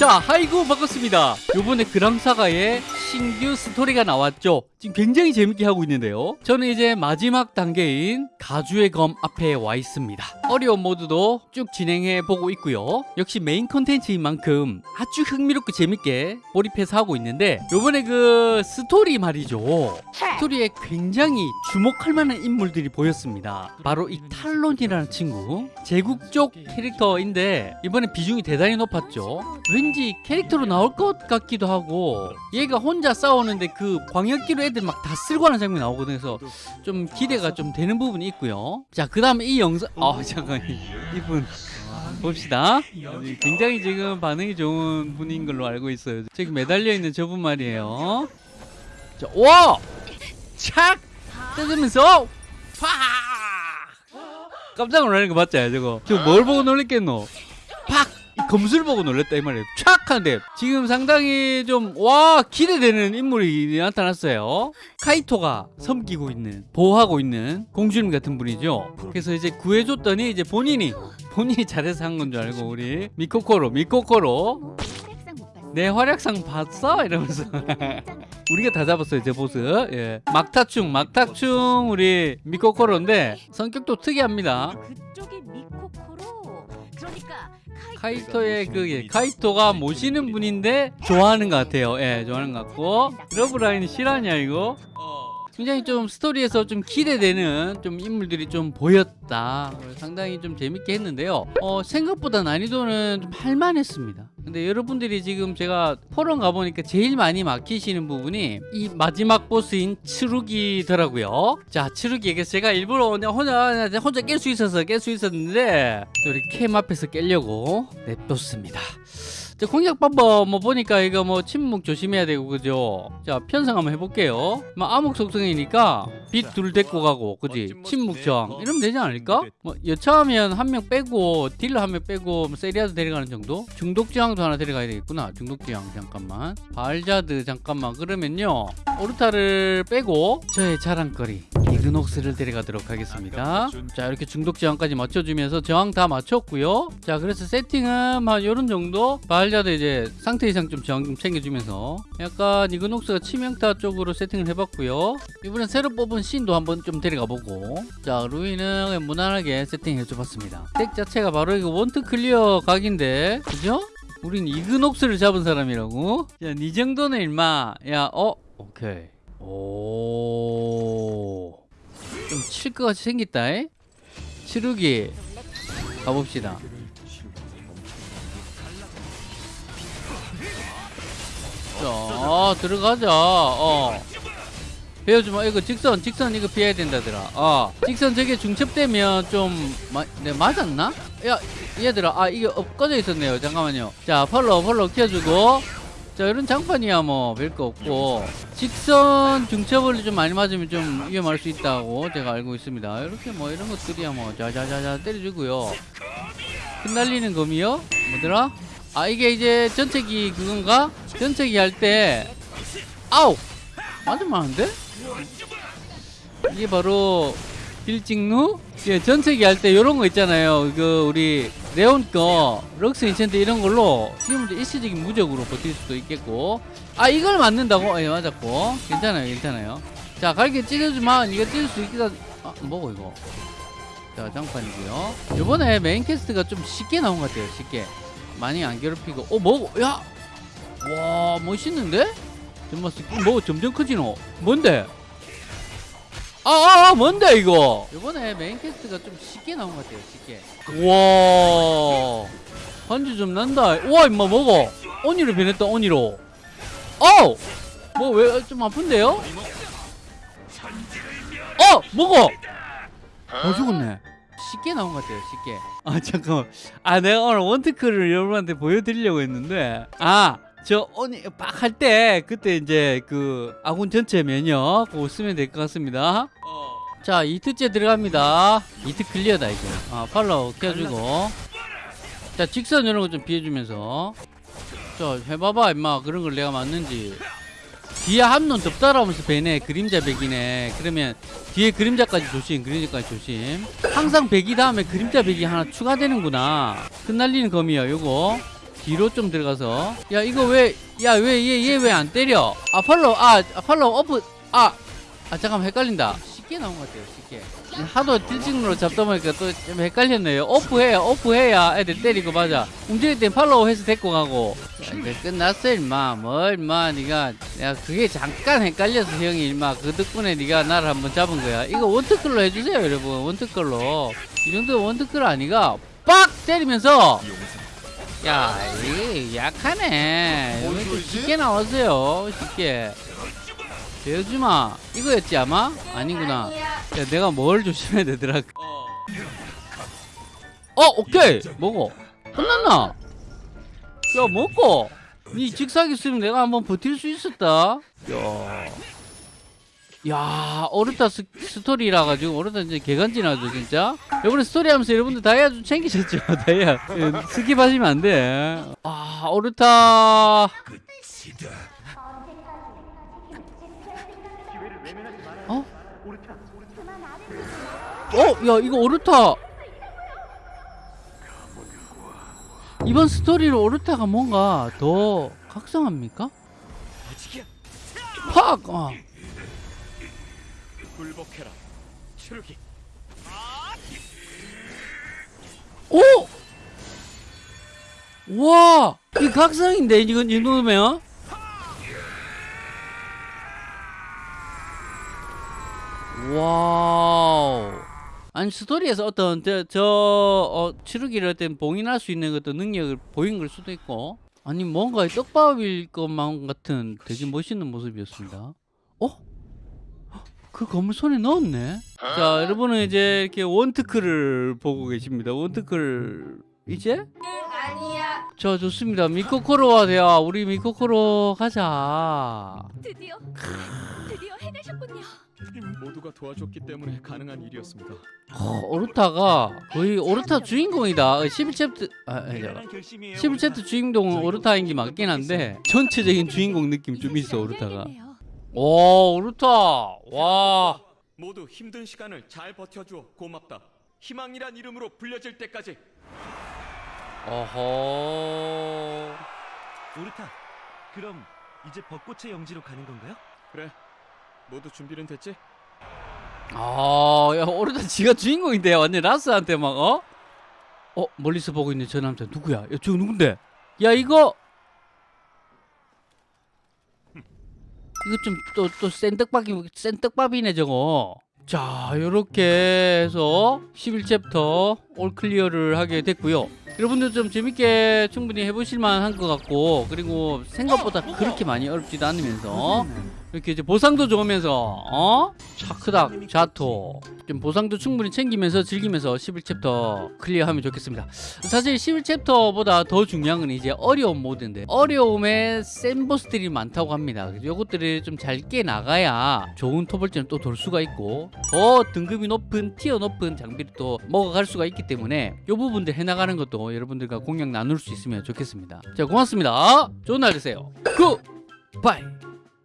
자 하이고 반갑습니다. 요번에 그랑사가의 신규 스토리가 나왔죠. 지금 굉장히 재밌게 하고 있는데요. 저는 이제 마지막 단계인 가주의 검 앞에 와 있습니다 어려운 모드도 쭉 진행해 보고 있고요. 역시 메인 컨텐츠인 만큼 아주 흥미롭고 재밌게 몰입해서 하고 있는데 요번에 그 스토리 말이죠. 스토리에 굉장히 주목할 만한 인물들이 보였습니다. 바로 이 탈론이라는 친구. 제국 쪽 캐릭터인데 이번에 비중이 대단히 높았죠. 왠지 캐릭터로 나올 것 같기도 하고 얘가 혼자 싸우는데 그 광역기로 애들 막 다 쓸고 하는 장면이 나오거든요. 그래서 좀 기대가 좀 되는 부분이 있고요. 자 그 다음에 이 영상 아 잠깐 이분 봅시다 굉장히 지금 반응이 좋은 분인 걸로 알고 있어요 저기 매달려 있는 저분 말이에요 자, 와! 착! 뜯으면서 팍! 깜짝 놀라는 거 맞지 저거 저거 뭘 보고 놀랬겠노 팍! 이 검술 보고 놀랬다 이 말이에요. 촥 하는데 지금 상당히 좀 와 기대되는 인물이 나타났어요. 카이토가 섬기고 있는 보호하고 있는 공주님 같은 분이죠. 그래서 이제 구해줬더니 이제 본인이 본인이 잘해서 한 건 줄 알고 우리 미코코로 미코코로 내 활약상 봤어? 이러면서 우리가 다 잡았어요 제 보스. 예. 막타충 막타충 우리 미코코로인데 성격도 특이합니다. 그쪽이 미코코로 그러니까 카이토의 그 예, 카이토가 모시는 분인데 좋아하는 것 같아요. 예 좋아하는 것 같고. 러브라인 실화냐 이거 굉장히 좀 스토리에서 좀 기대되는 좀 인물들이 좀 보였다. 상당히 좀 재밌게 했는데요. 어, 생각보다 난이도는 좀 할만했습니다. 근데 여러분들이 지금 제가 포럼 가보니까 제일 많이 막히시는 부분이 이 마지막 보스인 츠루기더라고요. 자 츠루기에게 제가 일부러 혼자 혼자 깰수 있어서 깰 수 있었는데 또 우리 캠 앞에서 깰려고 냅뒀습니다 자, 공략 방법 뭐 보니까 이거 뭐 침묵 조심해야 되고 그죠? 자 편성 한번 해볼게요. 뭐 암흑 속성이니까 빛 둘 데리고 가고 그지? 침묵 저항 이러면 되지 않을까? 뭐 여차하면 한 명 빼고 딜러 한 명 빼고 뭐 세리아드 데려가는 정도? 중독 저항도 하나 데려가야 되겠구나. 중독 저항 잠깐만. 발자드 잠깐만 그러면요 오르타를 빼고 저의 자랑거리 이그녹스를 데려가도록 하겠습니다. 자 이렇게 중독 저항까지 맞춰주면서 저항 다 맞췄고요. 자 그래서 세팅은 한 요런 정도 발자드 이제 상태 이상 좀 저항 좀 챙겨주면서 약간 이그녹스가 치명타 쪽으로 세팅을 해봤고요. 이번엔 새로 뽑은 신도 한번 좀 데려가 보고 자 루이는 무난하게 세팅해줘봤습니다. 덱 자체가 바로 이거 원트 clear 각인데 그죠? 우린 이그녹스를 잡은 사람이라고? 야, 니 정도는 일마. 야, 어? 오케이. 오. 좀 칠 것 같이 생겼다, 에? 츠루기. 가봅시다. 자, 들어가자. 어. 베어주마. 이거 직선, 직선 이거 피해야 된다더라. 어. 직선 저게 중첩되면 좀, 마, 내 맞았나? 야, 얘들아. 아, 이게 업, 꺼져 있었네요. 잠깐만요. 자, 펄로, 펄로 키워주고. 자, 이런 장판이야, 뭐, 별거 없고. 직선 중첩을 좀 많이 맞으면 좀 위험할 수 있다고 제가 알고 있습니다. 이렇게 뭐, 이런 것들이야, 뭐, 자자자자 때려주고요. 흩날리는 검이요? 뭐더라? 아, 이게 이제 전체기 그건가? 전체기 할 때, 아우! 안 돼? 이게 바로 빌직루? 예, 전체기 할 때 이런 거 있잖아요. 그 우리 레온 거 럭스 인챈트 이런 걸로 이제 일시적인 무적으로 버틸 수도 있겠고 아 이걸 맞는다고? 예 맞았고 괜찮아요 괜찮아요 자 갈게 찢어주면 이거 찢을 수 있겠다 아 뭐고 이거 자 장판이고요 요번에 main quest가 좀 쉽게 나온 것 같아요 쉽게 많이 안 괴롭히고 어 뭐고 야! 와 멋있는데? 정말 뭐 점점 커지노 뭔데? 아, 아, 아, 뭔데 이거? 이번에 main quest가 좀 쉽게 나온 것 같아요. 쉽게. 와, 반지 좀 난다. 와, 임마 먹어. 오니로 변했다. 오니로. 어, 뭐왜 좀 아픈데요? 어, 먹어. 어 죽었네. 쉽게 나온 것 같아요. 쉽게. 아 잠깐만. 아 내가 오늘 원테크를 여러분한테 보여드리려고 했는데 아. 저 오니 빡 할 때 그때 이제 그 아군 전체 면역 그거 쓰면 될 것 같습니다. 자 이트째 들어갑니다. 이트 클리어다 이거. 아 팔로우 켜주고. 자 직선 이런 거 좀 비해주면서. 자 해봐봐 임마 그런 걸 내가 맞는지. 뒤에 하나 더 따라오면서 베네 그림자 베기네 그러면 뒤에 그림자까지 조심 그림자까지 조심 항상 베기 다음에 그림자 베기 하나 추가되는구나 흩날리는 검이요 요거 뒤로 좀 들어가서. 야 이거 왜 야 왜 얘 얘 왜 안 때려? 아 follow 아 아, follow off 아아 잠깐만 헷갈린다. 쉽게 나온 것 같아요 쉽게. 하도 딜찍으로 잡다 보니까 또 좀 헷갈렸네요. off해야 off해야 애들 때리고 맞아. 움직일 땐 follow 해서 데리고 가고. 야, 이제 끝났어 임마. 뭘 임마 니가. 야 그게 잠깐 헷갈려서 형이 임마. 그 덕분에 니가 나를 한번 잡은 거야. 이거 원특글로 해주세요 여러분. 원특글로. 이 정도 원특글 아니가 빡! 때리면서 야, 이 약하네. 좀 쉽게 나왔어요. 쉽게. 배우지마. 이거였지 아마? 아니구나. 야, 내가 뭘 조심해야 되더라. 어, 오케이. 먹어. 끝났나? 야, 먹고. 니 직사기 쓰면 내가 한번 버틸 수 있었다. 야. 야, 오르타 스, 스토리라 가지고 오르타 이제 개간지나죠 진짜. 이번에 스토리 하면서 여러분들 다이아 좀 챙기셨죠? 다이아 예, skip하시면 안 돼. 아, 오르타. 어? 어, 야 이거 오르타. 이번 스토리로 오르타가 뭔가 더 각성합니까? 팍! 어. 굴복해라 추르기 오! 와! 이 각성인데 이건 이 정도면? 와우. 아니 스토리에서 어떤 저, 저 어, 치르기를 어떤 봉인할 수 있는 어떤 능력을 보인 걸 수도 있고 아니 뭔가 떡밥일 것만 같은 되게 멋있는 모습이었습니다. 어? 그 검을 손에 넣었네. 자, 여러분은 이제 이렇게 원트크를 보고 계십니다. 원트크를 이제? 아니야. 자, 좋습니다. 미코코로와 대화. 우리 미코코로 가자. 드디어 드디어 해내셨군요. 모두가 도와줬기 때문에 가능한 일이었습니다 어, 오르타가 거의 오르타 주인공이다. 11챕터 아, 아니, 잠깐. 11챕터 주인공은 오르타인 게 맞긴 한데 전체적인 주인공 느낌 좀 있어, 오르타가. 오, 오르타. 와. 모두 힘든 시간을 잘 버텨주어 고맙다 희망이란 이름으로 불려질 때까지 어허. 오르타, 그럼 이제 벚꽃의 영지로 가는 건가요? 그래 모두 준비는 됐지? 아, 야, 오르타 지가 주인공인데 완전 라스한테 막 어? 어, 멀리서 보고 있는 저 남자 누구야? 야, 저 누군데? 야, 이거 이거 좀 또 또 센떡밥이 센떡밥이네 저거. 자, 요렇게 해서 11챕터 올 클리어를 하게 됐고요. 여러분들 좀 재밌게 충분히 해보실 만 한 것 같고 그리고 생각보다 그렇게 많이 어렵지도 않으면서 이렇게 이제 보상도 좋으면서 어? 차크닥 자토. 좀 보상도 충분히 챙기면서 즐기면서 11챕터 클리어하면 좋겠습니다. 사실 11챕터보다 더 중요한 건 이제 어려운 모드인데 어려움에 센 보스들이 많다고 합니다. 요것들을 좀 잘 깨나가야 좋은 토벌전을 또 돌 수가 있고 더 등급이 높은 tier 높은 장비를 또 먹어갈 수가 있기 때문에 요 부분들 해나가는 것도 여러분들과 공략 나눌 수 있으면 좋겠습니다. 자 고맙습니다. 좋은 날 되세요. Goodbye